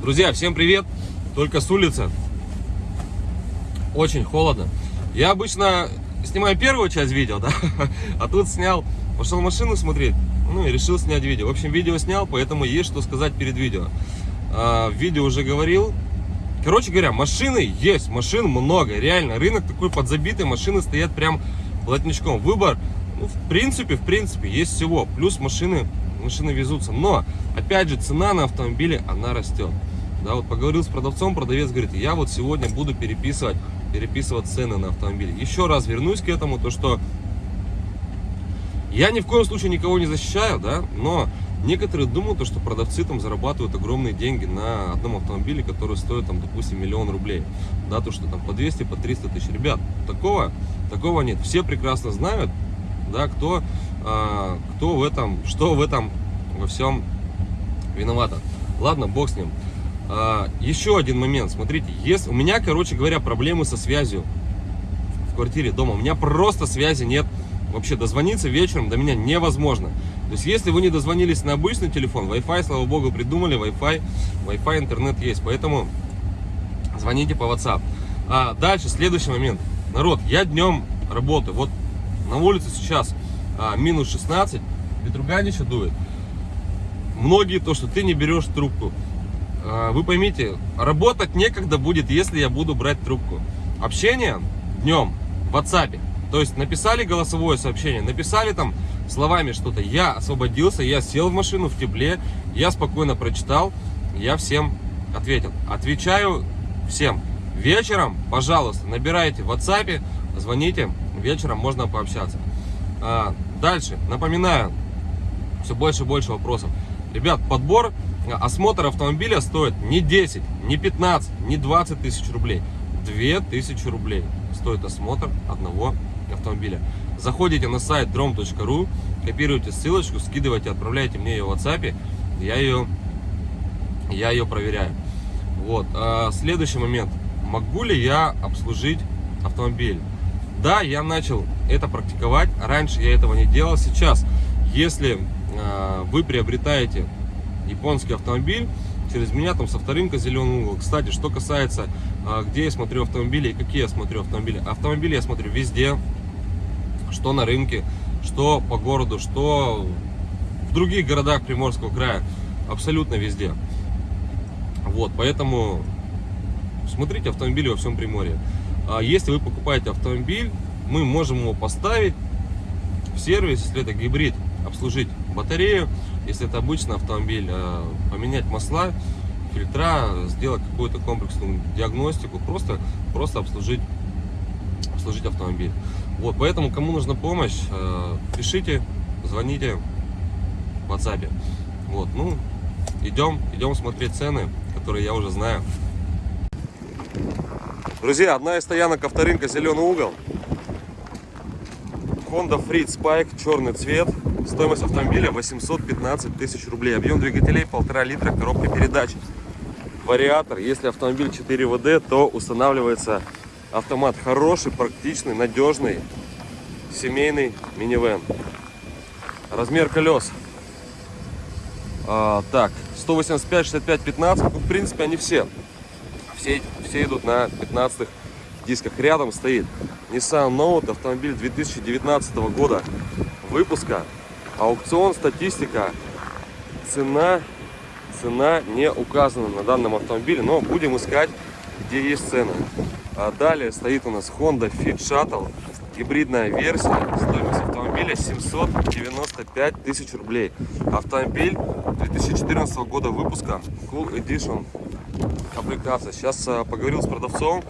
Друзья, всем привет! Только с улицы. Очень холодно. Я обычно снимаю первую часть видео, да? А тут снял, пошел машину смотреть, ну и решил снять видео. В общем, видео снял, поэтому есть что сказать перед видео. А, в видео уже говорил. Короче говоря, машины есть, машин много. Реально, рынок такой подзабитый, машины стоят прям плотничком. Выбор, ну, в принципе, в принципе, есть всего. Плюс машины, машины везутся. Но, опять же, цена на автомобили, она растет. Да, вот поговорил с продавцом, продавец говорит, я вот сегодня буду переписывать, переписывать цены на автомобили. Еще раз вернусь к этому, то что я ни в коем случае никого не защищаю, да, но некоторые думают, что продавцы там зарабатывают огромные деньги на одном автомобиле, который стоит там, допустим, миллион рублей. Да, то, что там по 200, по 300 тысяч. Ребят, такого, такого нет. Все прекрасно знают, да, кто, а, кто в этом, что в этом во всем виновата. Ладно, бог с ним. А, еще один момент, смотрите, если у меня, короче говоря, проблемы со связью в квартире, дома, у меня просто связи нет, вообще дозвониться вечером до меня невозможно. То есть, если вы не дозвонились на обычный телефон, Wi-Fi, слава богу, придумали, Wi-Fi, Wi-Fi, интернет есть, поэтому звоните по WhatsApp. А дальше, следующий момент. Народ, я днем работаю, вот на улице сейчас а, минус 16, ветруганище дует. Многие то, что ты не берешь трубку, вы поймите, работать некогда будет, если я буду брать трубку. Общение днем в WhatsApp. То есть написали голосовое сообщение, написали там словами что-то. Я освободился, я сел в машину в тепле, я спокойно прочитал, я всем ответил. Отвечаю всем. Вечером, пожалуйста, набирайте в WhatsApp, звоните, вечером можно пообщаться. А, дальше, напоминаю, все больше и больше вопросов. Ребят, подбор осмотр автомобиля стоит не 10, не 15, не 20 тысяч рублей. 2000 рублей стоит осмотр одного автомобиля. Заходите на сайт drom.ru, копируйте ссылочку, скидывайте, отправляйте мне ее в WhatsApp, я ее, я ее проверяю. Вот. А следующий момент. Могу ли я обслужить автомобиль? Да, я начал это практиковать. Раньше я этого не делал. Сейчас, если э, вы приобретаете японский автомобиль через меня там со вторым зеленый угол. Кстати, что касается, а, где я смотрю автомобили и какие я смотрю автомобили. Автомобили я смотрю везде, что на рынке, что по городу, что в других городах Приморского края. Абсолютно везде. Вот, поэтому смотрите автомобили во всем Приморье. А если вы покупаете автомобиль, мы можем его поставить в сервис, если это гибрид, обслужить батарею, если это обычный автомобиль, э, поменять масла, фильтра, сделать какую-то комплексную диагностику, просто, просто обслужить, обслужить автомобиль. Вот, поэтому, кому нужна помощь, э, пишите, звоните в WhatsApp. Вот, ну, идем, идем смотреть цены, которые я уже знаю. Друзья, одна из стоянок авторынка «Зеленый угол». Honda Freed Spike, черный цвет. Стоимость автомобиля 815 тысяч рублей. Объем двигателей 1,5 литра, коробка передач. Вариатор. Если автомобиль 4 ВД, то устанавливается автомат хороший, практичный, надежный, семейный минивэн. Размер колес. А, так, 185, 65, 15. Ну, в принципе, они все. Все, все идут на 15 дисках. Рядом стоит Nissan Note, автомобиль 2019 года выпуска. Аукцион, статистика, цена, цена не указана на данном автомобиле, но будем искать, где есть цены. А далее стоит у нас Honda Fit Shuttle, гибридная версия, стоимость автомобиля 795 тысяч рублей. Автомобиль 2014 года выпуска, Cool Edition комплектация. Сейчас а, поговорил с продавцом,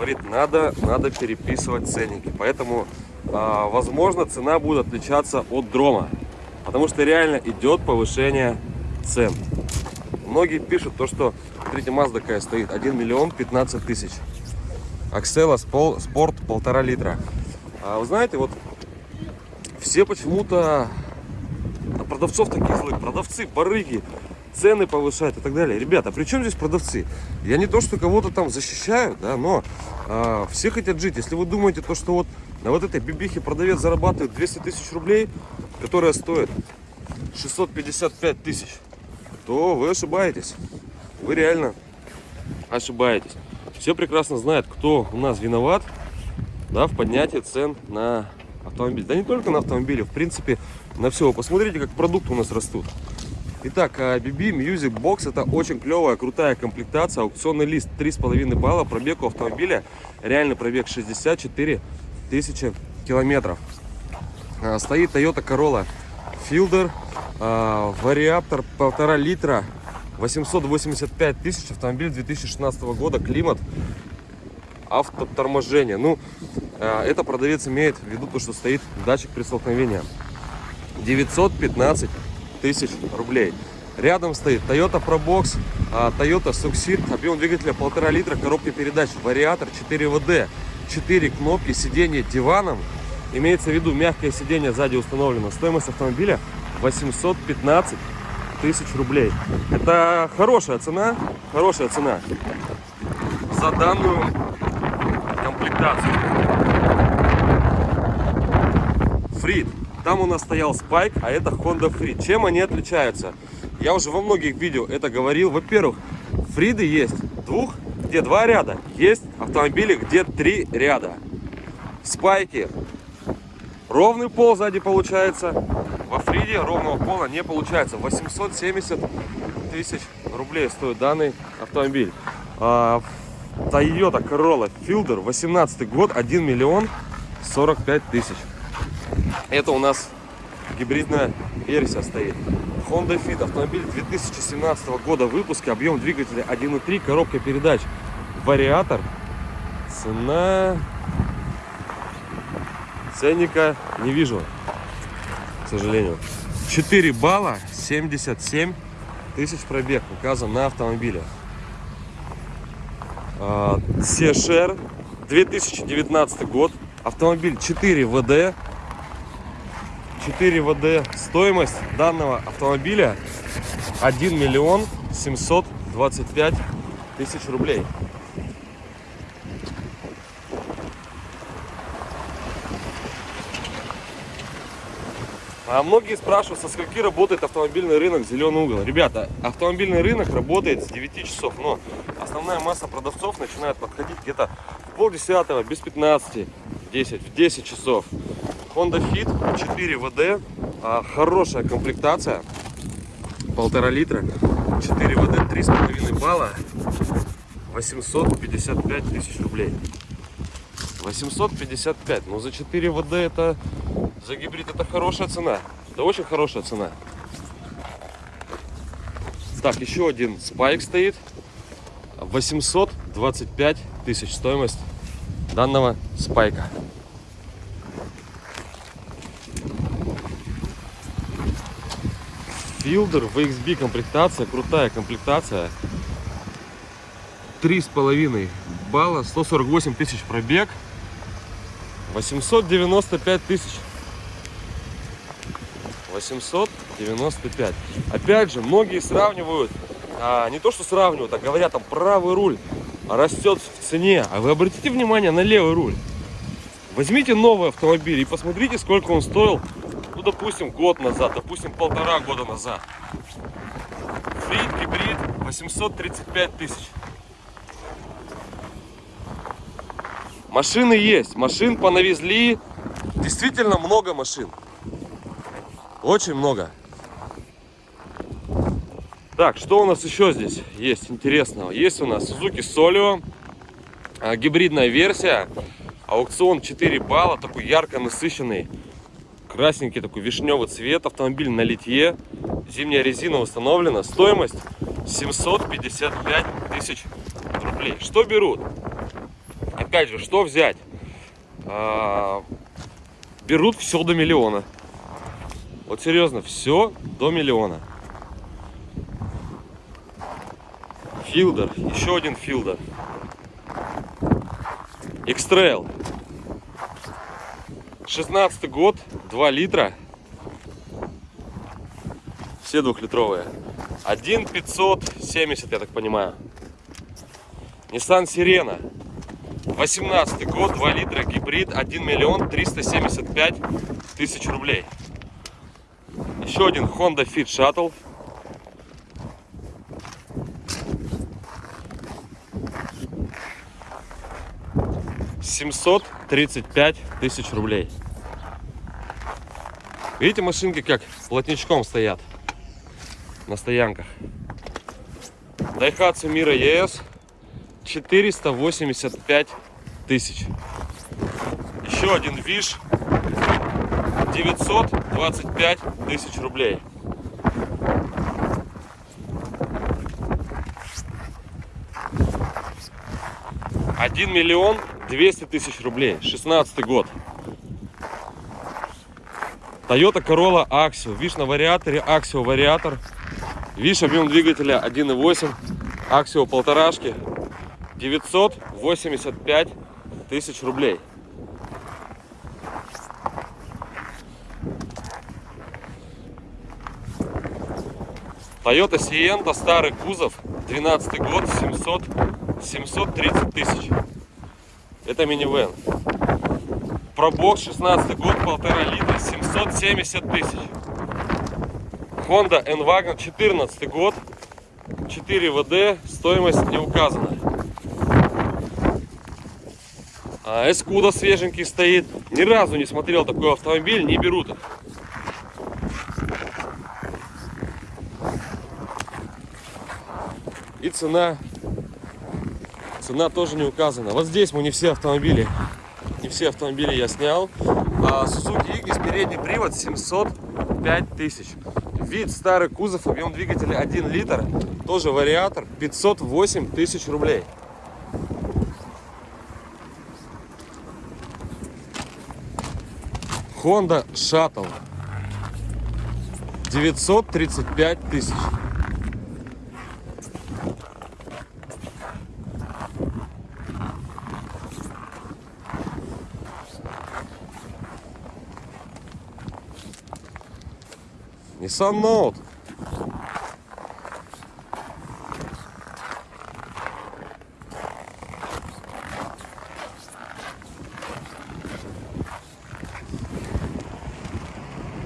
говорит, надо, надо переписывать ценники. Поэтому, а, возможно, цена будет отличаться от дрома. Потому что реально идет повышение цен. Многие пишут то, что, смотрите, Mazda такая стоит, 1 миллион 15 тысяч. Аксела Спорт полтора литра. А вы знаете, вот все почему-то продавцов таких злых, продавцы, барыги, цены повышают и так далее. Ребята, при чем здесь продавцы? Я не то, что кого-то там защищаю, да, но э, все хотят жить. Если вы думаете, то, что вот на вот этой бибихе продавец зарабатывает 200 тысяч рублей, которая стоит 655 тысяч, то вы ошибаетесь. вы реально ошибаетесь. Все прекрасно знают, кто у нас виноват да, в поднятии цен на автомобиль. Да не только на автомобили, в принципе, на все. Посмотрите, как продукты у нас растут. Итак, BB Music Box это очень клевая, крутая комплектация. Аукционный лист 3,5 балла, пробег у автомобиля. Реальный пробег 64 тысячи километров. А, стоит Toyota Corolla Fielder, а, вариатор полтора литра, 885 тысяч, автомобиль 2016 года, климат, автоторможение. Ну, а, это продавец имеет в виду то, что стоит датчик при столкновении. 915 тысяч рублей. Рядом стоит Toyota Probox, Toyota Succeed, объем двигателя полтора литра, коробка передач, вариатор 4WD, 4 кнопки, сиденье диваном, Имеется в виду, мягкое сиденье сзади установлено. Стоимость автомобиля 815 тысяч рублей. Это хорошая цена, хорошая цена за данную комплектацию. Фрид. Там у нас стоял Спайк, а это Honda Freed. Чем они отличаются? Я уже во многих видео это говорил. Во-первых, Фриды есть двух, где два ряда. Есть автомобили, где три ряда. Спайки Ровный пол сзади получается. Во Фриде ровного пола не получается. 870 тысяч рублей стоит данный автомобиль. А, Toyota Corolla Fielder 18 год 1 миллион 45 тысяч. Это у нас гибридная версия стоит. Honda Fit автомобиль 2017 года выпуска, объем двигателя 1.3, коробка передач, вариатор, цена Ценника не вижу, к сожалению. 4 балла, 77 тысяч пробег указан на автомобиле. Сешер, 2019 год. Автомобиль 4 ВД. 4 ВД. Стоимость данного автомобиля 1 миллион 725 тысяч рублей. А многие спрашивают, со скольки работает автомобильный рынок «Зеленый угол». Ребята, автомобильный рынок работает с 9 часов, но основная масса продавцов начинает подходить где-то в полдесятого, без 15, 10, в 10 часов. Honda Fit 4 VD, а, хорошая комплектация, полтора литра, 4 ВД, 3,5 балла, 855 тысяч рублей. 855, но за 4 ВД это за гибрид это хорошая цена. Это очень хорошая цена. Так, еще один спайк стоит. 825 тысяч стоимость данного спайка. Филдер VXB комплектация, крутая комплектация. Три с половиной балла, 148 тысяч пробег, 895 тысяч 895. Опять же, многие сравнивают, а, не то что сравнивают, а говорят, там правый руль растет в цене. А вы обратите внимание на левый руль. Возьмите новый автомобиль и посмотрите, сколько он стоил, ну, допустим, год назад, допустим, полтора года назад. Фрид, гибрид, 835 тысяч. Машины есть, машин понавезли, действительно много машин. Очень много. Так, что у нас еще здесь есть интересного? Есть у нас Suzuki Solio, а, гибридная версия, аукцион 4 балла, такой ярко насыщенный, красненький такой вишневый цвет, автомобиль на литье, зимняя резина установлена, стоимость 755 тысяч рублей. Что берут? Опять же, что взять? А, берут все до миллиона. Вот серьезно, все до миллиона. Филдер, еще один филдер. Экстрейл. 16 год, 2 литра. Все двухлитровые. 1 570, я так понимаю. Nissan Sirena. 18 год, 2 литра, гибрид, 1 миллион 375 тысяч рублей. Еще один Honda Fit Shuttle. Семьсот тридцать пять тысяч рублей. Видите, машинки как плотничком стоят на стоянках. Daihatsu Mira ES 485 тысяч. Еще один Виш 925 тысяч рублей. Один миллион двести тысяч рублей. 16 год. Toyota Corolla Axio. Виш на вариаторе. Axio вариатор. Виш объем двигателя 1.8. Axio полторашки. 985 тысяч рублей. Toyota Sienta, старый кузов, 12 год, 700, 730 тысяч. Это минивэн. Пробокс, 16 год, полтора литра, 770 тысяч. Honda N-Wagon, 14 год, 4 ВД, стоимость не указана. А Эскуда свеженький стоит. Ни разу не смотрел такой автомобиль, не берут их. И цена, цена тоже не указана. Вот здесь мы не все автомобили, все автомобили я снял. А Suzuki Ignis передний привод 705 тысяч. Вид старый кузов, объем двигателя 1 литр, тоже вариатор, 508 тысяч рублей. Honda Shuttle 935 тысяч. Nissan Note.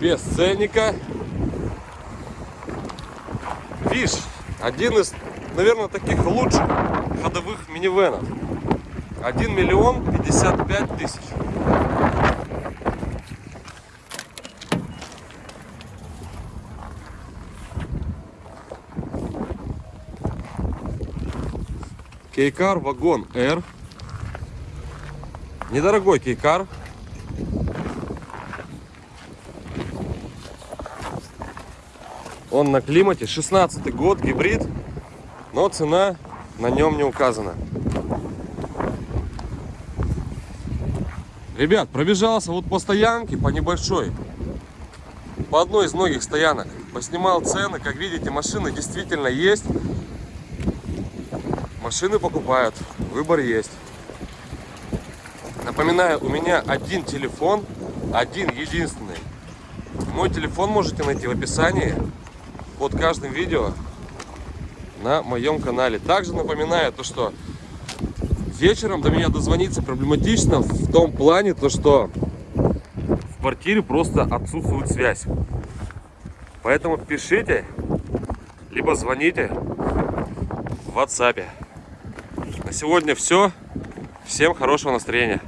Без ценника. Виш, один из, наверное, таких лучших ходовых минивенов. 1 миллион 55 тысяч. Кейкар вагон R. Недорогой кейкар. Он на климате. 16 год, гибрид. Но цена на нем не указана. Ребят, пробежался вот по стоянке, по небольшой. По одной из многих стоянок. Поснимал цены. Как видите, машины действительно есть. Машины покупают, выбор есть. Напоминаю, у меня один телефон, один единственный. Мой телефон можете найти в описании под каждым видео на моем канале. Также напоминаю то, что вечером до меня дозвониться проблематично в том плане, то что в квартире просто отсутствует связь. Поэтому пишите, либо звоните в WhatsApp. Сегодня все. Всем хорошего настроения.